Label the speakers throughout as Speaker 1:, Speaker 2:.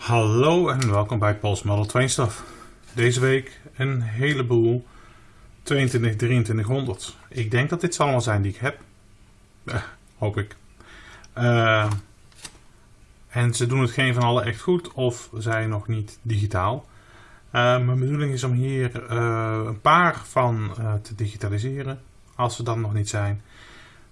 Speaker 1: Hallo en welkom bij Pols Model 2 Stuff. Deze week een heleboel 22 2300. Ik denk dat dit allemaal zijn die ik heb. Eh, hoop ik. Uh, en ze doen het geen van alle echt goed of zijn nog niet digitaal. Uh, mijn bedoeling is om hier een paar van te digitaliseren. Als ze dan nog niet zijn.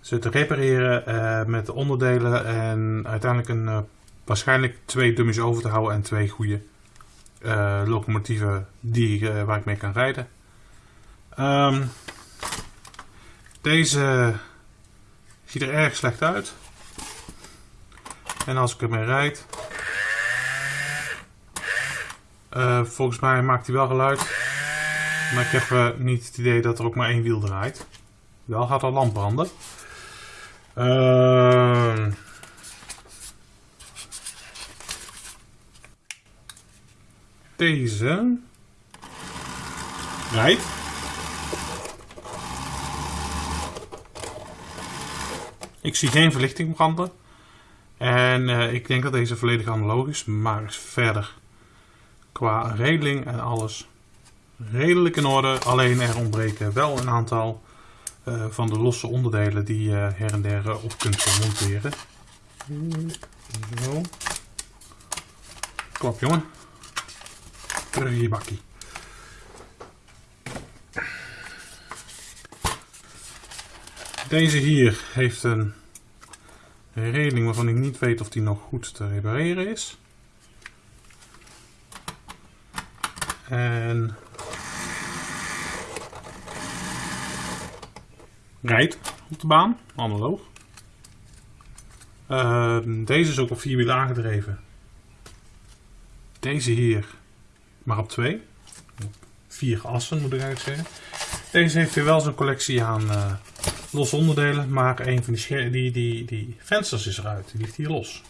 Speaker 1: Ze te repareren met de onderdelen en uiteindelijk een waarschijnlijk twee dummies over te houden en twee goede uh, locomotieven die, uh, waar ik mee kan rijden. Um, deze ziet er erg slecht uit. En als ik ermee rijd, uh, volgens mij maakt hij wel geluid. Maar ik heb niet het idee dat er ook maar één wiel draait. Wel gaat er lamp branden. Uh, deze rijdt. Ik zie geen verlichting branden. En uh, ik denk dat deze volledig analoog is, maar verder qua regeling en alles redelijk in orde. Alleen er ontbreken wel een aantal uh, van de losse onderdelen die je her en der op kunt monteren. Zo. Klap jongen Deze hier heeft een regeling waarvan ik niet weet of die nog goed te repareren is. En rijdt op de baan, analoog. Uh, deze is ook op vierwiel aangedreven. Deze hier maar op twee. Vier assen moet ik eigenlijk zeggen. Deze heeft weer wel zo'n collectie aan uh, losse onderdelen, maar een van die, die, die, die vensters is eruit. Die ligt hier los.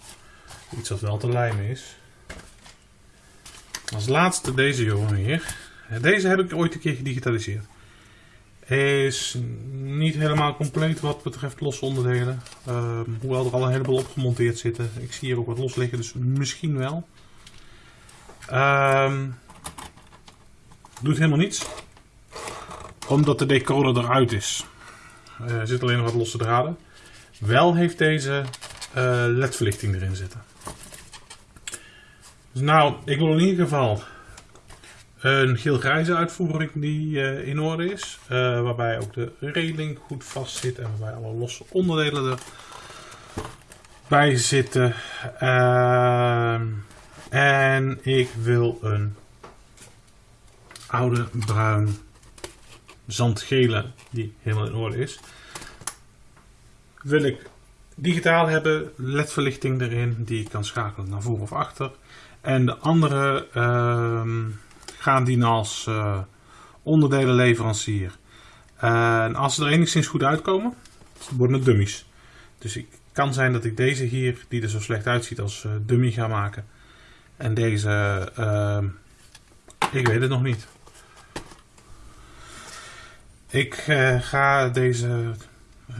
Speaker 1: Iets wat wel te lijmen is. Als laatste deze jongen hier. Deze heb ik ooit een keer gedigitaliseerd. Is niet helemaal compleet wat betreft losse onderdelen. Uh, hoewel er al een heleboel op gemonteerd zitten. Ik zie hier ook wat los liggen, dus misschien wel. Um, Doet helemaal niets. Omdat de decoder eruit is. Er zit alleen nog wat losse draden. Wel heeft deze uh, ledverlichting erin zitten. Dus nou, ik wil in ieder geval een geel-grijze uitvoering die uh, in orde is. Waarbij ook de regeling goed vast zit en waarbij alle losse onderdelen erbij zitten. Uh, en ik wil een oude bruin zandgele die helemaal in orde is. Wil ik digitaal hebben, ledverlichting erin die ik kan schakelen naar voor of achter. En de andere uh, gaan dienen als uh, onderdelenleverancier. En als ze er enigszins goed uitkomen, worden het dummies. Dus het kan zijn dat ik deze hier, die er zo slecht uitziet, als uh, dummy ga maken. En deze, ehm, ik weet het nog niet. Ik uh, ga deze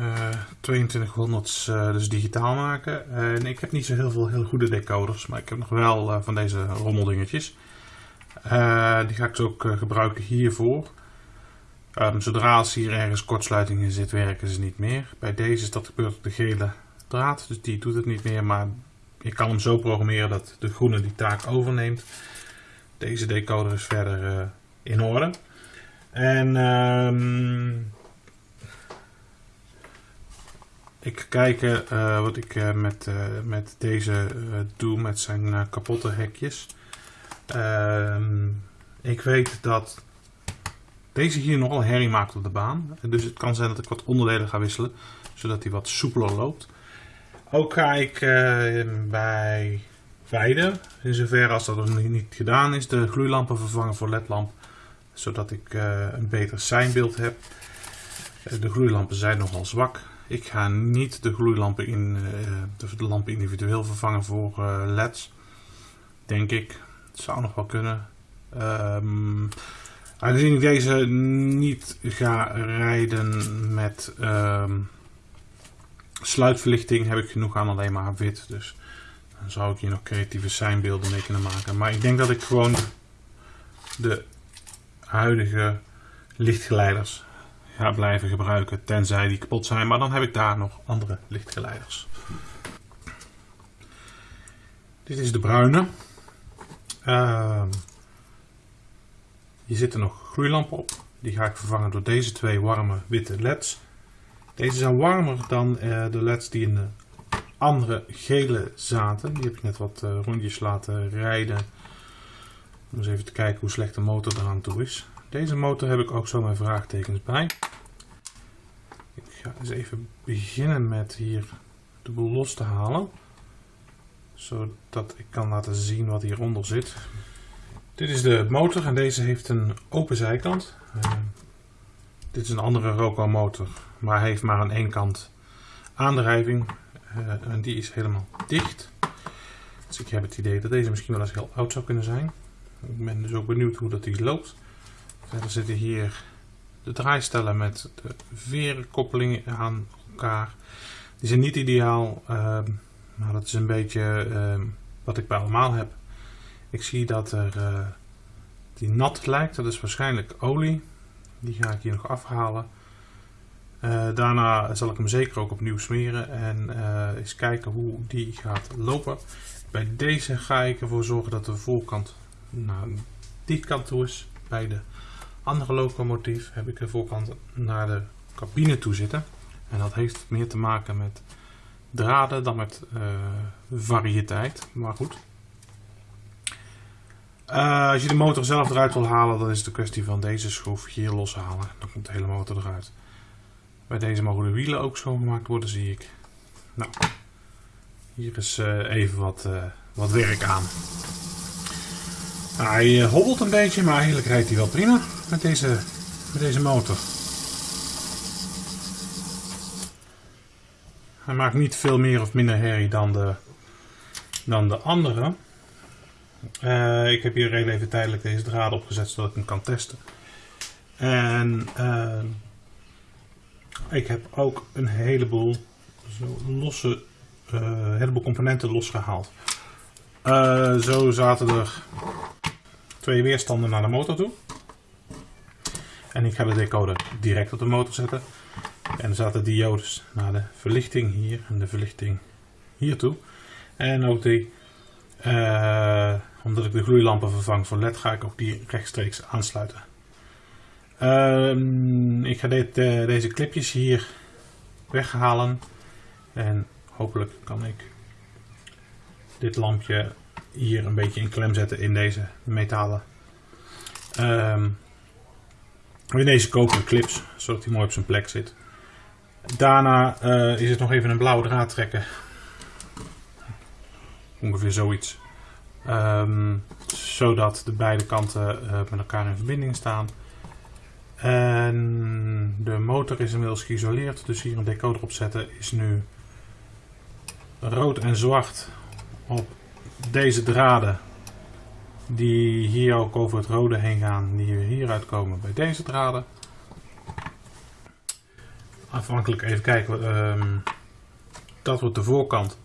Speaker 1: uh, 2200 uh, dus digitaal maken. En ik heb niet zo heel veel heel goede decoders, maar ik heb nog wel uh, van deze rommeldingetjes. Eh, die ga ik dus ook gebruiken hiervoor. Um, zodra hier ergens kortsluiting in zit, werken ze niet meer. Bij deze is dat gebeurd op de gele draad, dus die doet het niet meer. Maar ik kan hem zo programmeren dat de groene die taak overneemt. Deze decoder is verder in orde. En um, ik kijk uh, wat ik uh, met, met deze doe met zijn kapotte hekjes. Ehm, ik weet dat deze hier nogal herrie maakt op de baan. Dus het kan zijn dat ik wat onderdelen ga wisselen. Zodat hij wat soepeler loopt. Ook ga ik bij Weide, in zoverre als dat nog niet gedaan is, de gloeilampen vervangen voor ledlamp zodat ik uh, een beter seinbeeld heb. Uh, de gloeilampen zijn nogal zwak. Ik ga niet de gloeilampen in uh, de lampen individueel vervangen voor LED's. Denk ik. Het zou nog wel kunnen. Um, aangezien ik deze niet ga rijden met um, sluitverlichting, heb ik genoeg aan alleen maar wit. Dus Dan zou ik hier nog creatieve seinbeelden mee kunnen maken. Maar ik denk dat ik gewoon de huidige lichtgeleiders ga blijven gebruiken. Tenzij die kapot zijn. Maar dan heb ik daar nog andere lichtgeleiders. Dit is de bruine. Uh, hier zitten nog gloeilampen op. Die ga ik vervangen door deze twee warme witte leds. Deze zijn warmer dan uh, de leds die in de andere gele zaten. Die heb ik net wat uh, rondjes laten rijden. Eens even te kijken hoe slecht de motor eraan toe is. Deze motor heb ik ook zo mijn vraagtekens bij. Ik ga eens even beginnen met hier de boel los te halen. Zodat ik kan laten zien wat hieronder zit. Dit is de motor en deze heeft een open zijkant. Uh, dit is een andere Roco motor, maar hij heeft maar aan één kant aandrijving. Uh, en die is helemaal dicht. Dus ik heb het idee dat deze misschien wel eens heel oud zou kunnen zijn. Ik ben dus ook benieuwd hoe dat die loopt. Verder zitten hier de draaistellen met de verenkoppelingen aan elkaar. Die zijn niet ideaal, uh, maar dat is een beetje uh, wat ik bij allemaal heb. Ik zie dat er uh, die nat lijkt, dat is waarschijnlijk olie. Die ga ik hier nog afhalen. Uh, daarna zal ik hem zeker ook opnieuw smeren en uh, eens kijken hoe die gaat lopen. Bij deze ga ik ervoor zorgen dat de voorkant naar die kant toe is. Bij de andere locomotief heb ik de voorkant naar de cabine toe zitten. En dat heeft meer te maken met draden dan met uh, variëteit. Maar goed. Uh, als je de motor zelf eruit wil halen, dan is het een kwestie van deze schroef hier loshalen. Dan komt de hele motor eruit. Bij deze mogen de wielen ook schoongemaakt worden, zie ik. Nou, hier is uh, even wat, wat werk aan. Hij hobbelt een beetje, maar eigenlijk rijdt hij wel prima met deze, met deze motor. Hij maakt niet veel meer of minder herrie dan de, dan de andere. Uh, ik heb hier heel even tijdelijk deze draad opgezet zodat ik hem kan testen. En uh, ik heb ook een heleboel losse, heleboel componenten losgehaald. zo zaten er twee weerstanden naar de motor toe. En ik ga de decoder direct op de motor zetten. En er zaten diodes naar de verlichting hier en de verlichting hier toe. En ook die uh, omdat ik de gloeilampen vervang voor LED, ga ik ook die rechtstreeks aansluiten. Uh, ik ga deze clipjes hier weghalen. En hopelijk kan ik dit lampje hier een beetje in klem zetten in deze metalen. Um, in deze koperen clips, zodat hij mooi op zijn plek zit. Daarna uh, is het nog even een blauwe draad trekken Ongeveer zoiets. Um, zodat de beide kanten uh, met elkaar in verbinding staan. En de motor is inmiddels geïsoleerd. Dus hier een decoder op zetten is nu rood en zwart op deze draden. Die hier ook over het rode heen gaan. Die hieruit komen bij deze draden. Afhankelijk even kijken. Um, dat wordt de voorkant.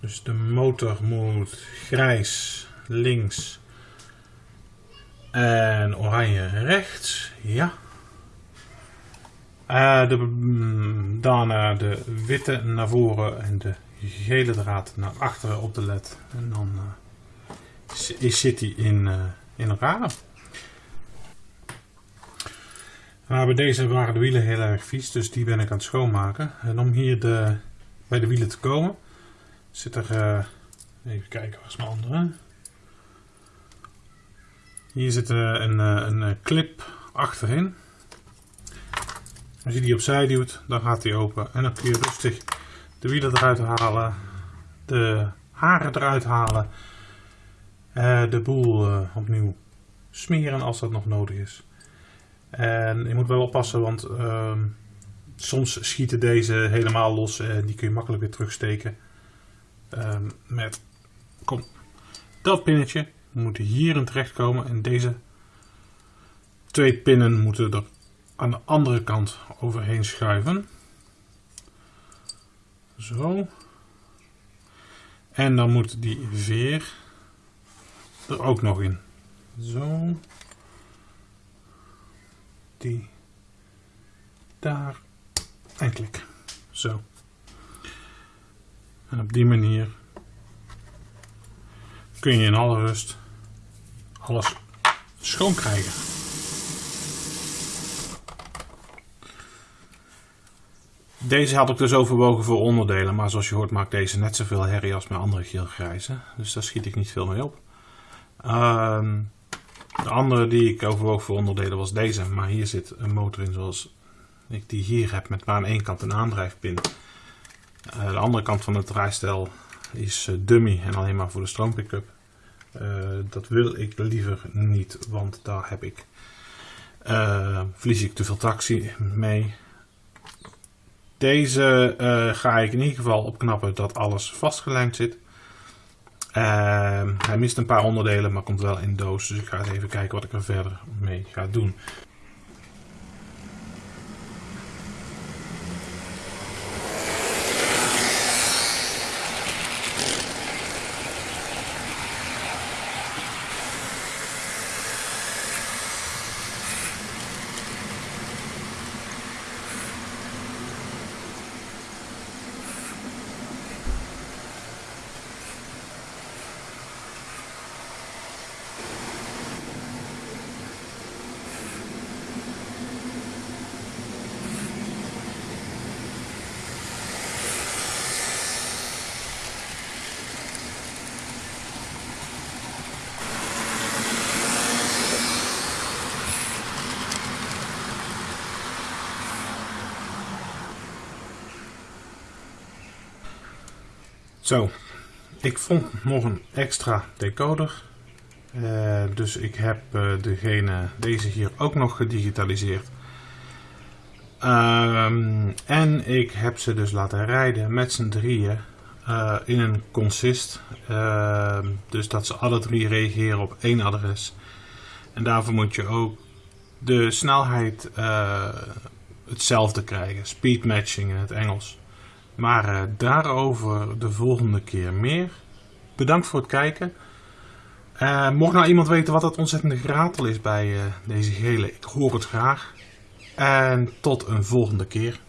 Speaker 1: Dus de motor moet grijs links en oranje rechts. Ja. Uh, de, mm, daarna de witte naar voren en de gele draad naar achteren op de led. En dan uh, zit hij in, uh, in elkaar. Maar bij deze waren de wielen heel erg vies, dus die ben ik aan het schoonmaken. En om hier de, bij de wielen te komen, Zit er, uh, even kijken, waar is mijn andere? Hier zit een, een, een clip achterin. Als je die opzij duwt, dan gaat die open. En dan kun je rustig de wielen eruit halen, de haren eruit halen, uh, de boel opnieuw smeren als dat nog nodig is. En je moet wel oppassen, want uh, soms schieten deze helemaal los en die kun je makkelijk weer terugsteken. Um, met kom, dat pinnetje moet hierin terechtkomen en deze twee pinnen moeten er aan de andere kant overheen schuiven. Zo. En dan moet die veer er ook nog in. Zo. Die daar en klik. Zo. En op die manier kun je in alle rust alles schoon krijgen. Deze had ik dus overwogen voor onderdelen, maar zoals je hoort maakt deze net zoveel herrie als mijn andere geelgrijze. Dus daar schiet ik niet veel mee op. Ehm, de andere die ik overwoog voor onderdelen was deze, maar hier zit een motor in zoals ik die hier heb met maar aan één kant een aandrijfpin. Uh, de andere kant van het draaistel is uh, dummy en alleen maar voor de stroompickup. Uh, dat wil ik liever niet, want daar heb ik, verlies ik te veel tractie mee. Deze ga ik in ieder geval opknappen dat alles vastgelijmd zit. hij mist een paar onderdelen, maar komt wel in doos. Dus ik ga eens even kijken wat ik er verder mee ga doen. Zo, ik vond nog een extra decoder. Uh, dus ik heb uh, degene, deze hier ook nog gedigitaliseerd. Um, en ik heb ze dus laten rijden met z'n drieën uh, in een consist. Ehm, dus dat ze alle drie reageren op één adres. En daarvoor moet je ook de snelheid hetzelfde krijgen. Speed matching in het Engels. Maar uh, daarover de volgende keer meer. Bedankt voor het kijken. Uh, mocht nou iemand weten wat het ontzettende geratel is bij uh, deze gele, ik hoor het graag. En tot een volgende keer.